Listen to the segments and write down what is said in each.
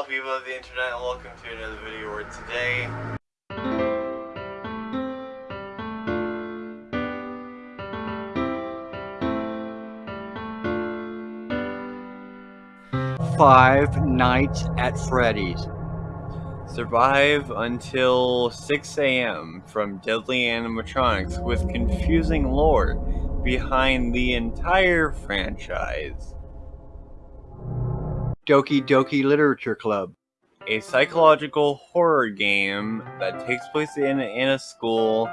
Hello people of the internet and welcome to another video where today Five Nights at Freddy's. survive until 6 a.m. from deadly animatronics with confusing lore behind the entire franchise. Doki Doki Literature Club. A psychological horror game that takes place in, in a school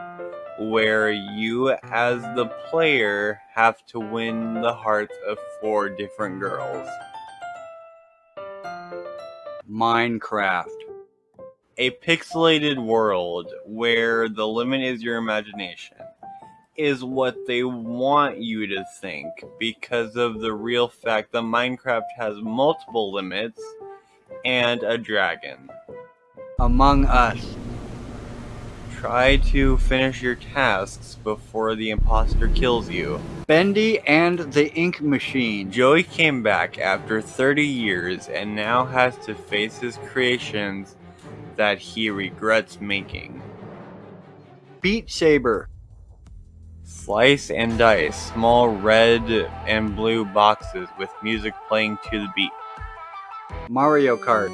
where you, as the player, have to win the hearts of four different girls. Minecraft. A pixelated world where the limit is your imagination is what they want you to think because of the real fact that Minecraft has multiple limits and a dragon. Among Us. Try to finish your tasks before the imposter kills you. Bendy and the Ink Machine. Joey came back after 30 years and now has to face his creations that he regrets making. Beat Saber. Slice and dice, small red and blue boxes with music playing to the beat. Mario Kart.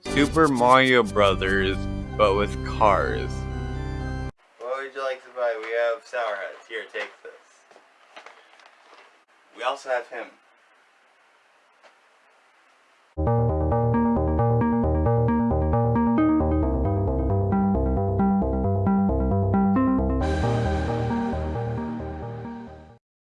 Super Mario Brothers, but with cars. What would you like to buy? We have Sour Heads. Here, take this. We also have him.